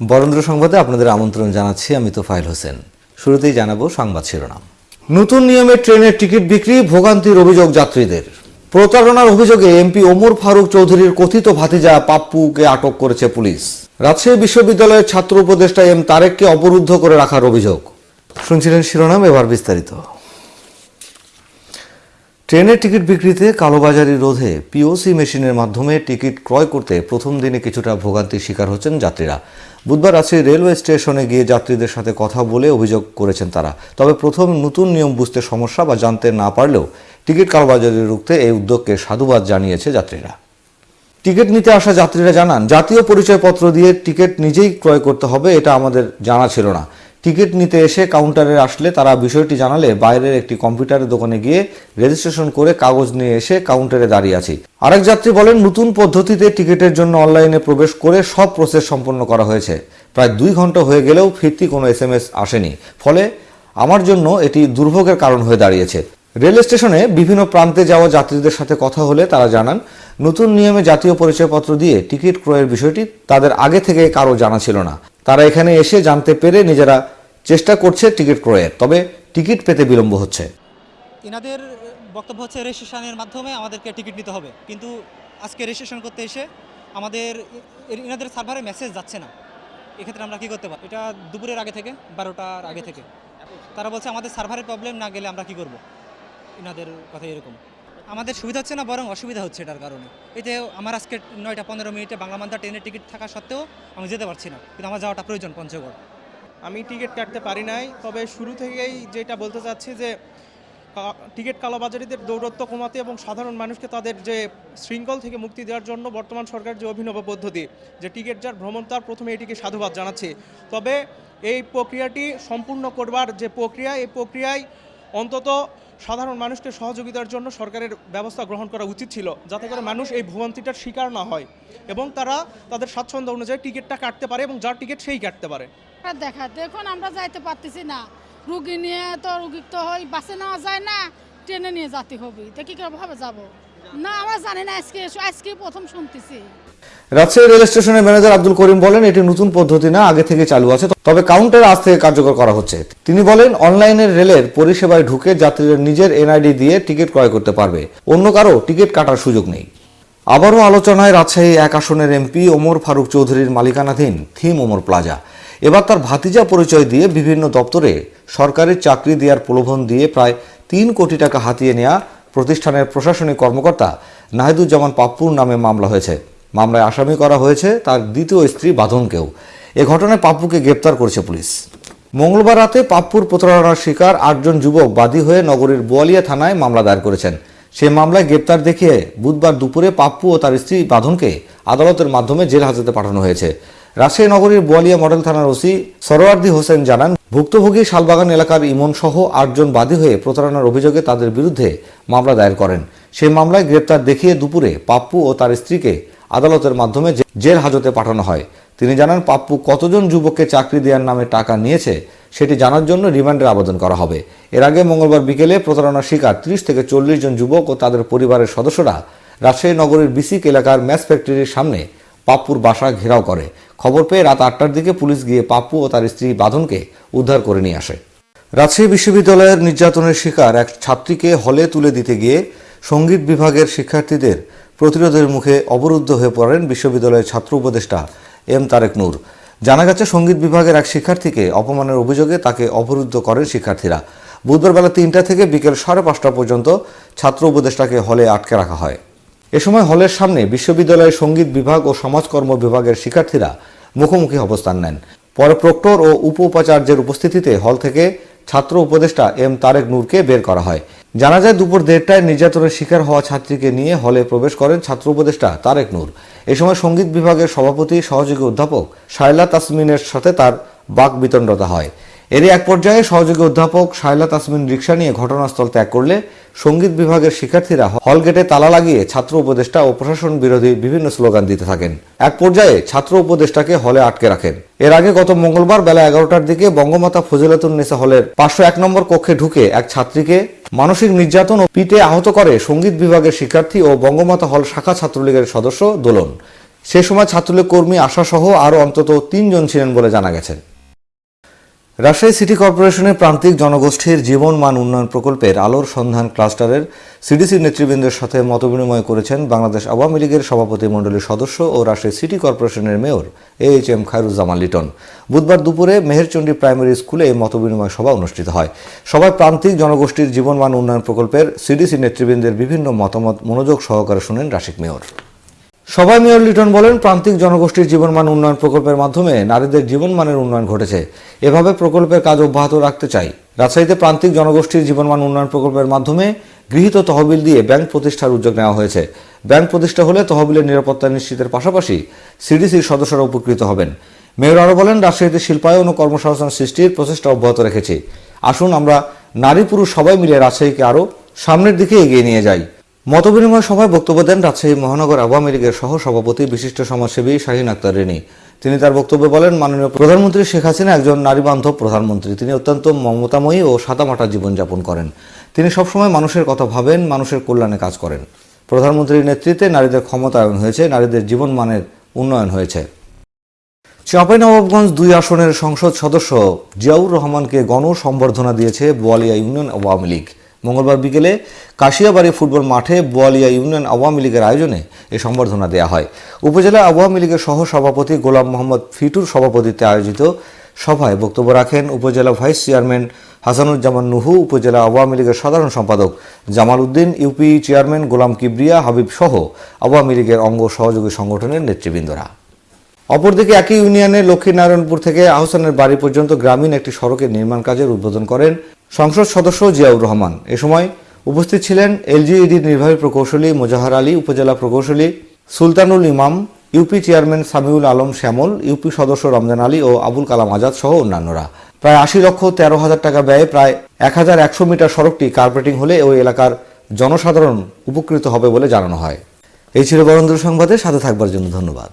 বরেন্দ্র সংবাদে আপনাদের আমন্ত্রণ জানাচ্ছি আমি তো ফাইল হোসেন। শুরুতেই জানাব সংবাদ শিরোনাম। নতুন নিয়মে ট্রেনের টিকিট বিক্রি, ভোগান্তির অভিযোগ যাত্রীদের। প্রতারণার অভিযোগে এমপি ওমর ফারুক চৌধুরীর কথিত ভাতিজা পাপ্পুকে আটক করেছে পুলিশ। রাজশাহী বিশ্ববিদ্যালয়ের ছাত্র উপদেষ্টা এম তারেককে অবরুদ্ধ করে রাখার অভিযোগ। শুনছিলেন শিরোনাম, এবার বিস্তারিত। ট্রেনের টিকিট বিক্রিতে কালোবাজারি রোধে পিওসি মেশিনের মাধ্যমে টিকিট ক্রয় করতে প্রথম দিনে কিছুটা ভোগান্তির শিকার হচ্ছেন যাত্রীরা। বুধবার রাজশাহী রেলওয়ে স্টেশনে গিয়ে যাত্রীদের সাথে কথা বলে অভিযোগ করেছেন তারা। তবে প্রথম নতুন নিয়ম বুঝতে সমস্যা বা জানতে না পারলেও টিকিট কালোবাজারি রুখতে এই উদ্যোগকে সাধুবাদ জানিয়েছে যাত্রীরা। টিকিট নিতে আসা যাত্রীরা জানান, জাতীয় পরিচয়পত্র দিয়ে টিকিট নিজেই ক্রয় করতে হবে, এটা আমাদের জানা ছিল না। টিকিট নিতে এসে কাউন্টারে আসলে তারা বিষয়টি জানালে বাইরের একটি কম্পিউটারের দোকানে গিয়ে রেজিস্ট্রেশন করে কাগজ নিয়ে এসে কাউন্টারে দাঁড়িয়ে আছি। আরেক যাত্রী বলেন, নতুন পদ্ধতিতে টিকিটের জন্য অনলাইনে প্রবেশ করে সব প্রসেস সম্পন্ন করা হয়েছে। প্রায় দুই ঘণ্টা হয়ে গেলেও ফিরতি কোনো এসএমএস আসেনি। ফলে আমার জন্য এটি দুর্ভোগের কারণ হয়ে দাঁড়িয়েছে। রেল স্টেশনে বিভিন্ন প্রান্তে যাওয়া যাত্রীদের সাথে কথা হলে তারা জানান, নতুন নিয়মে জাতীয় পরিচয়পত্র দিয়ে টিকিট ক্রয়ের বিষয়টি তাদের আগে থেকে কারও জানা ছিল না। তারা এখানে এসে জানতে পেরে নিজেরা চেষ্টা করছে টিকিট ক্রয়ের, তবে টিকিট পেতে বিলম্ব হচ্ছে। এনাদের বক্তব্য হচ্ছে রেজিস্ট্রেশনের মাধ্যমে আমাদেরকে টিকিট নিতে হবে। কিন্তু আজকে রেজিস্ট্রেশন করতে এসে আমাদের এনাদের সার্ভারে মেসেজ যাচ্ছে না। এক্ষেত্রে আমরা কি করতে পারি? এটা দুপুরের আগে থেকে, বারোটার আগে থেকে। তারা বলছে আমাদের সার্ভারের প্রবলেম, না গেলে আমরা কি করব? এনাদের কথা এরকম। আমাদের সুবিধা হচ্ছে না, বরং অসুবিধা হচ্ছে এটার কারণে। এতে আমার আজকে নয়টা পনেরো মিনিটে বাংলা মান্তা ট্রেনের টিকিট থাকা সত্ত্বেও আমি যেতে পারছি না। কিন্তু আমার যাওয়াটা প্রয়োজন, পঞ্চগড়। আমি টিকিট কাটতে পারি নাই, তবে শুরু থেকেই যেটা বলতে চাচ্ছি যে টিকিট কালোবাজারিদের দৌরত্ব কমাতে এবং সাধারণ মানুষকে তাদের যে শৃঙ্খল থেকে মুক্তি দেওয়ার জন্য বর্তমান সরকার যে অভিনব পদ্ধতি, যে টিকিট যার ভ্রমণ তার প্রথমে এটিকে সাধুবাদ জানাচ্ছি। তবে এই প্রক্রিয়াটি সম্পূর্ণ করবার যে প্রক্রিয়া, এই প্রক্রিয়ায় অন্তত সাধারণ মানুষকে সহযোগিতার জন্য সরকারের ব্যবস্থা গ্রহণ করা উচিত ছিল, যাতে করে মানুষ এই ভোগান্তিটার শিকার না হয় এবং তারা তাদের স্বাচ্ছন্দ্য অনুযায়ী টিকিটটা কাটতে পারে এবং যার টিকিট সেই কাটতে পারে। দেখা, দেখুন আমরা যাইতে পারতেছি না। রুগী নিয়ে তো রুগী তো ওই বাসে নেওয়া যায় না, ট্রেনে নিয়ে যাতে হবে তো কী করে, ভাবে যাব? না, আমরা জানি না, আজকে আজকে প্রথম শুনতেছি। রাজশাহী রেল স্টেশনের ম্যানেজার আব্দুল করিম বলেন, এটি নতুন পদ্ধতি না, আগে থেকে চালু আছে। তবে কাউন্টার আজ থেকে কার্যকর করা হচ্ছে। তিনি বলেন, অনলাইনের রেলের পরিষেবায় ঢুকে যাত্রীরা নিজের এনআইডি দিয়ে টিকিট ক্রয় করতে পারবে। অন্য কারও টিকিট কাটার সুযোগ নেই। আবারও আলোচনায় রাজশাহী এক আসনের এমপি ওমর ফারুক চৌধুরীর মালিকানাধীন থিম ওমর প্লাজা। এবার তার ভাতিজা পরিচয় দিয়ে বিভিন্ন দপ্তরে সরকারি চাকরি দেওয়ার প্রলোভন দিয়ে প্রায় তিন কোটি টাকা হাতিয়ে নেওয়া প্রতিষ্ঠানের প্রশাসনিক কর্মকর্তা নাহিদুজ্জামান পাপ্পুর নামে মামলা হয়েছে। মামলায় আসামি করা হয়েছে তার দ্বিতীয় স্ত্রী বাঁধনকেও। এ ঘটনায় পাপ্পুকে গ্রেপ্তার করেছে পুলিশ। মঙ্গলবার রাতে পাপ্পুর প্রতারণার শিকার আটজন যুবক বাদী হয়ে নগরীর বোয়ালিয়া থানায় মামলা দায়ের করেছেন। সেই মামলায় গ্রেপ্তার দেখিয়ে বুধবার দুপুরে পাপ্পু ও তার স্ত্রী বাঁধনকে আদালতের মাধ্যমে জেল হাজতে পাঠানো হয়েছে। রাজশাহী নগরীর বোয়ালিয়া মডেল থানার ওসি সরোয়ার্দি হোসেন জানান, ভুক্তভোগী শালবাগান এলাকার ইমন সহ আটজন বাদী হয়ে প্রতারণার অভিযোগে তাদের বিরুদ্ধে মামলা দায়ের করেন। সেই মামলায় গ্রেপ্তার দেখিয়ে দুপুরে পাপ্পু ও তার স্ত্রীকে আদালতের মাধ্যমে জেল হাজতে পাঠানো হয়। তিনি জানান, পাপ্পু কতজন যুবককে চাকরি দেওয়ার নামে টাকা নিয়েছে সেটি জানার জন্য রিমান্ডের আবেদন করা হবে। এর আগে মঙ্গলবার বিকেলে প্রতারণার শিকার ত্রিশ থেকে চল্লিশ জন যুবক ও তাদের পরিবারের সদস্যরা রাজশাহী নগরীর বিসিক এলাকার ম্যাচ ফ্যাক্টরির সামনে পাপ্পুর বাসা ঘেরাও করে। খবর পেয়ে রাত আটটার দিকে পুলিশ গিয়ে পাপ্পু ও তার স্ত্রী বাঁধনকে উদ্ধার করে নিয়ে আসে। রাজশাহী বিশ্ববিদ্যালয়ের নির্যাতনের শিকার এক ছাত্রীকে হলে তুলে দিতে গিয়ে সংগীত বিভাগের শিক্ষার্থীদের প্রতিরোধের মুখে অবরুদ্ধ হয়ে পড়েন বিশ্ববিদ্যালয়ের ছাত্র উপদেষ্টা এম তারেক নূর। জানা গেছে, সংগীত বিভাগের এক শিক্ষার্থীকে অপমানের অভিযোগে তাকে অবরুদ্ধ করেন শিক্ষার্থীরা। বুধবার বেলা তিনটা থেকে বিকেল সাড়ে পাঁচটা পর্যন্ত ছাত্র উপদেষ্টাকে হলে আটকে রাখা হয়। এ সময় হলের সামনে বিশ্ববিদ্যালয়ের সংগীত বিভাগ ও সমাজকর্ম বিভাগের শিক্ষার্থীরা মুখোমুখি অবস্থান নেন। পরে প্রক্টর ও উপ উপাচার্যের উপস্থিতিতে হল থেকে ছাত্র উপদেষ্টা এম তারেক নূরকে বের করা হয়। জানা যায়, দুপুর দেড়টায় নির্যাতনের শিকার হওয়া ছাত্রীকে নিয়ে হলে প্রবেশ করেন ছাত্র উপদেষ্টা তারেক নূর। এ সময় সংগীত বিভাগের সভাপতি, সহযোগী অধ্যাপক শায়লা তাসমিনের সাথে তার বাক বিতণ্ডতা হয়। এরই এক পর্যায়ে সহযোগী অধ্যাপক শায়লা তাসমিন রিকশা নিয়ে ঘটনাস্থল ত্যাগ করলে সংগীত বিভাগের শিক্ষার্থীরা হল গেটে তালা লাগিয়ে ছাত্র উপদেষ্টা ও প্রশাসন বিরোধী বিভিন্ন স্লোগান দিতে থাকেন। এক পর্যায়ে ছাত্র উপদেষ্টাকে হলে আটকে রাখেন। এর আগে গত মঙ্গলবার বেলা এগারোটার দিকে বঙ্গমাতা ফজিলাতুন্নেসা হলের পাঁচশো এক নম্বর কক্ষে ঢুকে এক ছাত্রীকে মানসিক নির্যাতন ও পিটে আহত করে সংগীত বিভাগের শিক্ষার্থী ও বঙ্গমাতা হল শাখা ছাত্রলীগের সদস্য দোলন। সে সময় ছাত্রলীগ কর্মী আশাসহ আরও অন্তত তিনজন ছিলেন বলে জানা গেছে। রাজশাহী সিটি কর্পোরেশনের প্রান্তিক জনগোষ্ঠীর জীবন মান উন্নয়ন প্রকল্পের আলোর সন্ধান ক্লাস্টারের সিডিসি নেতৃবৃন্দের সাথে মতবিনিময় করেছেন বাংলাদেশ আওয়ামী লীগের সভাপতি মণ্ডলীর সদস্য ও রাজশাহী সিটি কর্পোরেশনের mayor A H M Khairuzzaman Liton. বুধবার দুপুরে মেহেরচণ্ডী প্রাইমারি স্কুলে এই মতবিনিময় সভা অনুষ্ঠিত হয়। সভায় প্রান্তিক জনগোষ্ঠীর জীবনমান উন্নয়ন প্রকল্পের সিডিসি নেতৃবৃন্দের বিভিন্ন মতামত মনোযোগ সহকারে শুনেন রাশিক মেয়র। সভায় মেয়র লিটন বলেন, প্রান্তিক জনগোষ্ঠীর জীবনমান উন্নয়ন প্রকল্পের মাধ্যমে নারীদের জীবনমানের উন্নয়ন ঘটেছে। এভাবে প্রকল্পের কাজ অব্যাহত রাখতে চাই। রাজশাহীতে প্রান্তিক জনগোষ্ঠীর জীবনমান উন্নয়ন প্রকল্পের মাধ্যমে গৃহীত তহবিল দিয়ে ব্যাংক প্রতিষ্ঠার উদ্যোগ নেওয়া হয়েছে। ব্যাংক প্রতিষ্ঠা হলে তহবিলের নিরাপত্তা নিশ্চিতের পাশাপাশি সিডিসির সদস্যরা উপকৃত হবেন। মেয়র আরও বলেন, রাজশাহীতে শিল্পায়ন ও কর্মসংস্থান সৃষ্টির প্রচেষ্টা অব্যাহত রেখেছি। আসুন আমরা নারী পুরুষ সবাই মিলে রাজশাহীকে আরও সামনের দিকে এগিয়ে নিয়ে যাই। মতবিনিময় সভায় বক্তব্য দেন রাজশাহী মহানগর আওয়ামী লীগের সহ সভাপতি বিশিষ্ট সমাজসেবী শাহিন আক্তার রেনী। তিনি তার বক্তব্যে বলেন, মাননীয় প্রধানমন্ত্রী শেখ হাসিনা একজন নারীবান্ধব প্রধানমন্ত্রী। তিনি অত্যন্ত মমতাময়ী ও সাদামাটা জীবনযাপন করেন। তিনি সবসময় মানুষের কথা ভাবেন, মানুষের কল্যাণে কাজ করেন। প্রধানমন্ত্রীর নেতৃত্বে নারীদের ক্ষমতায়ন হয়েছে, নারীদের জীবনমানের উন্নয়ন হয়েছে। চাঁপাইনবাবগঞ্জ দুই আসনের সংসদ সদস্য জিয়াউর রহমানকে গণসম্বর্ধনা দিয়েছে বোয়ালিয়া ইউনিয়ন আওয়ামী লীগ। মঙ্গলবার বিকেলে কাশিয়াবাড়ি ফুটবল মাঠে বোয়ালিয়া ইউনিয়ন আওয়ামী লীগের আয়োজনে এই সম্বর্ধনা দেওয়া হয়। উপজেলা আওয়ামী লীগের সহ সভাপতি গোলাম মোহাম্মদ ফিটুর সভাপতিত্বে আয়োজিত সভায় বক্তব্য রাখেন উপজেলা ভাইস চেয়ারম্যান হাসানুজ্জামান নুহু, উপজেলা আওয়ামী লীগের সাধারণ সম্পাদক জামাল উদ্দিন, ইউপি চেয়ারম্যান গোলাম কিবরিয়া, হাবিব সহ আওয়ামী লীগের অঙ্গ সহযোগী সংগঠনের নেতৃবৃন্দরা। অপরদিকে একই ইউনিয়নের লক্ষ্মীনারায়ণপুর থেকে আহসানের বাড়ি পর্যন্ত গ্রামীণ একটি সড়কের নির্মাণ কাজের উদ্বোধন করেন সংসদ সদস্য জিয়াউর রহমান। এ সময় উপস্থিত ছিলেন এলজিইডির নির্বাহী প্রকৌশলী মোজাহার আলী, উপজেলা প্রকৌশলী Sultanul Imam, UP chairman Samiul Alam Shyamal, UP সদস্য রমজান আলী ও আবুল কালাম আজাদ সহ অন্যান্যরা। প্রায় আশি লক্ষ তেরো হাজার টাকা ব্যয়ে প্রায় এক হাজার একশো মিটার সড়কটি কার্পেটিং হলে ওই এলাকার জনসাধারণ উপকৃত হবে বলে জানানো হয়। এই ছিল বরেন্দ্র সংবাদে, সাথে থাকবার জন্য ধন্যবাদ।